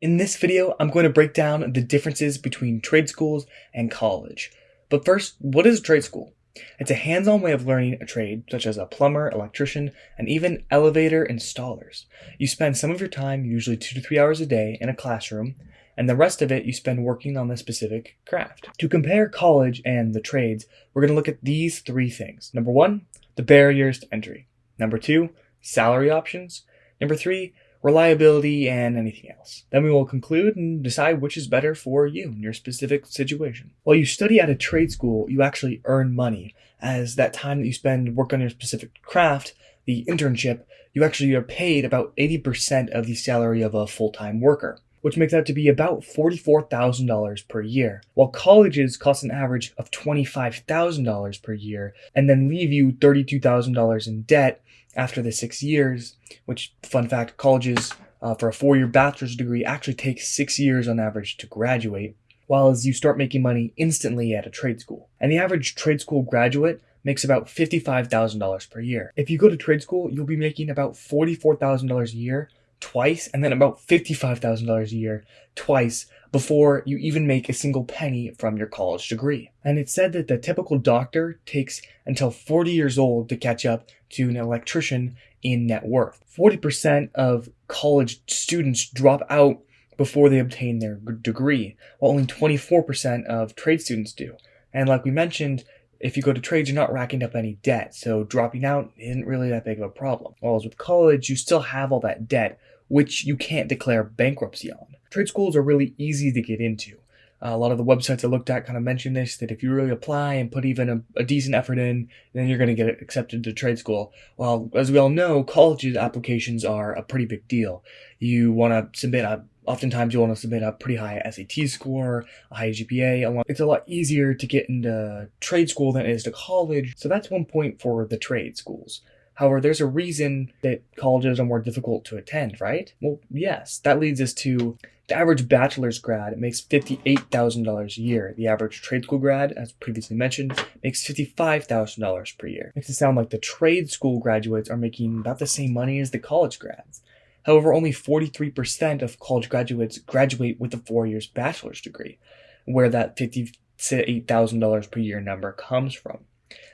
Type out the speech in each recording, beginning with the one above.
In this video, I'm going to break down the differences between trade schools and college. But first, what is a trade school? It's a hands-on way of learning a trade, such as a plumber, electrician, and even elevator installers. You spend some of your time, usually two to three hours a day, in a classroom, and the rest of it you spend working on the specific craft. To compare college and the trades, we're going to look at these three things. Number one, the barriers to entry. Number two, salary options. Number three, reliability, and anything else. Then we will conclude and decide which is better for you in your specific situation. While you study at a trade school, you actually earn money, as that time that you spend work on your specific craft, the internship, you actually are paid about 80% of the salary of a full-time worker which makes out to be about $44,000 per year, while colleges cost an average of $25,000 per year and then leave you $32,000 in debt after the six years, which, fun fact, colleges uh, for a four year bachelor's degree actually take six years on average to graduate, while as you start making money instantly at a trade school. And the average trade school graduate makes about $55,000 per year. If you go to trade school, you'll be making about $44,000 a year twice and then about $55,000 a year twice before you even make a single penny from your college degree. And it's said that the typical doctor takes until 40 years old to catch up to an electrician in net worth. 40% of college students drop out before they obtain their degree, while only 24% of trade students do. And like we mentioned, if you go to trades, you're not racking up any debt, so dropping out isn't really that big of a problem. Whereas with college, you still have all that debt, which you can't declare bankruptcy on. Trade schools are really easy to get into. A lot of the websites I looked at kind of mention this that if you really apply and put even a, a decent effort in, then you're going to get accepted to trade school. Well, as we all know, college applications are a pretty big deal. You want to submit a oftentimes you want to submit a pretty high SAT score, a high GPA. It's a lot easier to get into trade school than it is to college. So that's one point for the trade schools. However, there's a reason that colleges are more difficult to attend, right? Well, yes, that leads us to the average bachelor's grad makes $58,000 a year. The average trade school grad, as previously mentioned, makes $55,000 per year. Makes it sound like the trade school graduates are making about the same money as the college grads. However, only 43% of college graduates graduate with a four years bachelor's degree, where that $58,000 per year number comes from.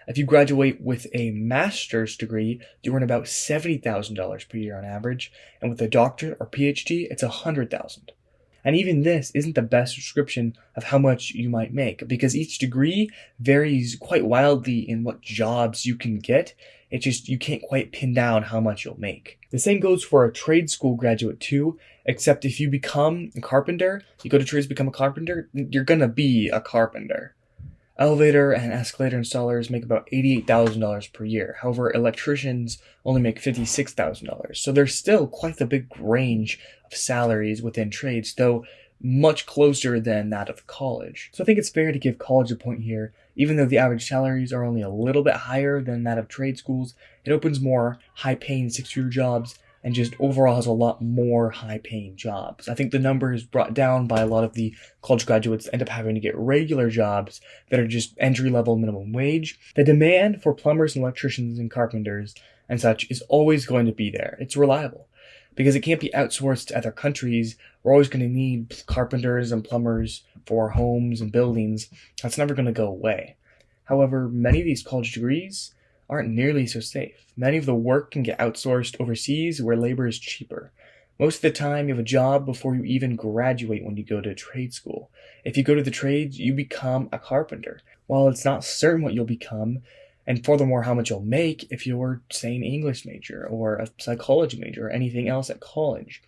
If you graduate with a master's degree, you earn about $70,000 per year on average, and with a doctorate or PhD, it's $100,000. And even this isn't the best description of how much you might make because each degree varies quite wildly in what jobs you can get. It's just you can't quite pin down how much you'll make. The same goes for a trade school graduate too, except if you become a carpenter, you go to trades become a carpenter, you're gonna be a carpenter. Elevator and escalator installers make about $88,000 per year. However, electricians only make $56,000. So there's still quite a big range of salaries within trades, though much closer than that of college. So I think it's fair to give college a point here. Even though the average salaries are only a little bit higher than that of trade schools, it opens more high paying six year jobs and just overall has a lot more high paying jobs. I think the number is brought down by a lot of the college graduates end up having to get regular jobs that are just entry level minimum wage. The demand for plumbers and electricians and carpenters and such is always going to be there. It's reliable because it can't be outsourced to other countries. We're always going to need carpenters and plumbers for homes and buildings. That's never going to go away. However, many of these college degrees aren't nearly so safe. Many of the work can get outsourced overseas where labor is cheaper. Most of the time, you have a job before you even graduate when you go to trade school. If you go to the trades, you become a carpenter. While it's not certain what you'll become, and furthermore, how much you'll make if you're, say, an English major or a psychology major or anything else at college.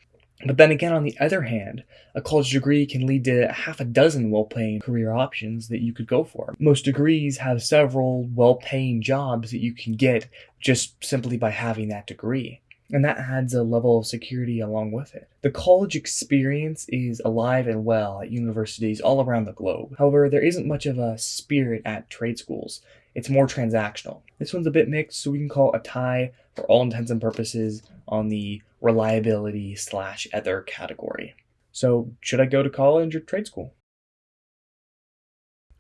But then again, on the other hand, a college degree can lead to half a dozen well paying career options that you could go for. Most degrees have several well paying jobs that you can get just simply by having that degree. And that adds a level of security along with it. The college experience is alive and well at universities all around the globe. However, there isn't much of a spirit at trade schools. It's more transactional. This one's a bit mixed, so we can call it a tie for all intents and purposes on the reliability slash other category. So, should I go to college or trade school?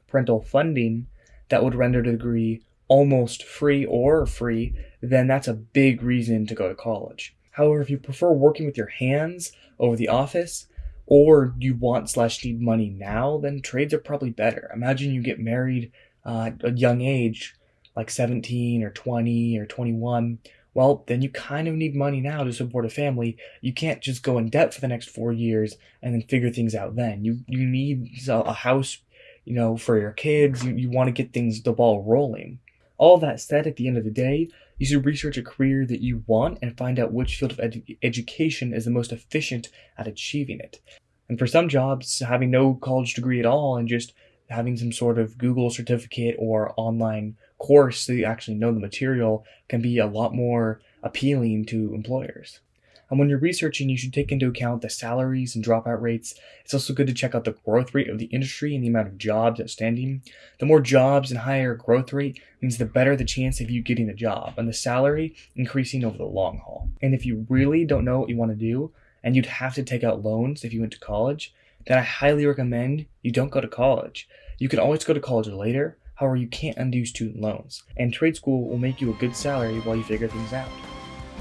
Parental funding that would render the degree almost free or free, then that's a big reason to go to college. However, if you prefer working with your hands over the office, or you want slash need money now, then trades are probably better. Imagine you get married uh, at a young age, like 17 or 20 or 21. Well, then you kind of need money now to support a family. You can't just go in debt for the next four years and then figure things out then. You you need a house, you know, for your kids. You, you want to get things the ball rolling. All that said, at the end of the day, you should research a career that you want and find out which field of edu- education is the most efficient at achieving it. And for some jobs, having no college degree at all and just having some sort of Google certificate or online course so you actually know the material can be a lot more appealing to employers. And when you're researching, you should take into account the salaries and dropout rates. It's also good to check out the growth rate of the industry and the amount of jobs outstanding. The more jobs and higher growth rate means the better the chance of you getting the job and the salary increasing over the long haul. And if you really don't know what you want to do and you'd have to take out loans if you went to college, then I highly recommend you don't go to college. You can always go to college later, however, you can't undo student loans. And trade school will make you a good salary while you figure things out.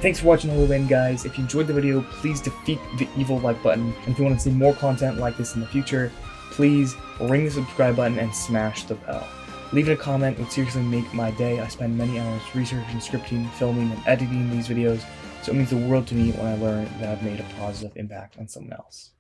Thanks for watching end, guys. If you enjoyed the video, please defeat the evil like button. And if you want to see more content like this in the future, please ring the subscribe button and smash the bell. Leaving a comment would seriously make my day. I spend many hours researching, scripting, filming, and editing these videos, so it means the world to me when I learn that I've made a positive impact on someone else.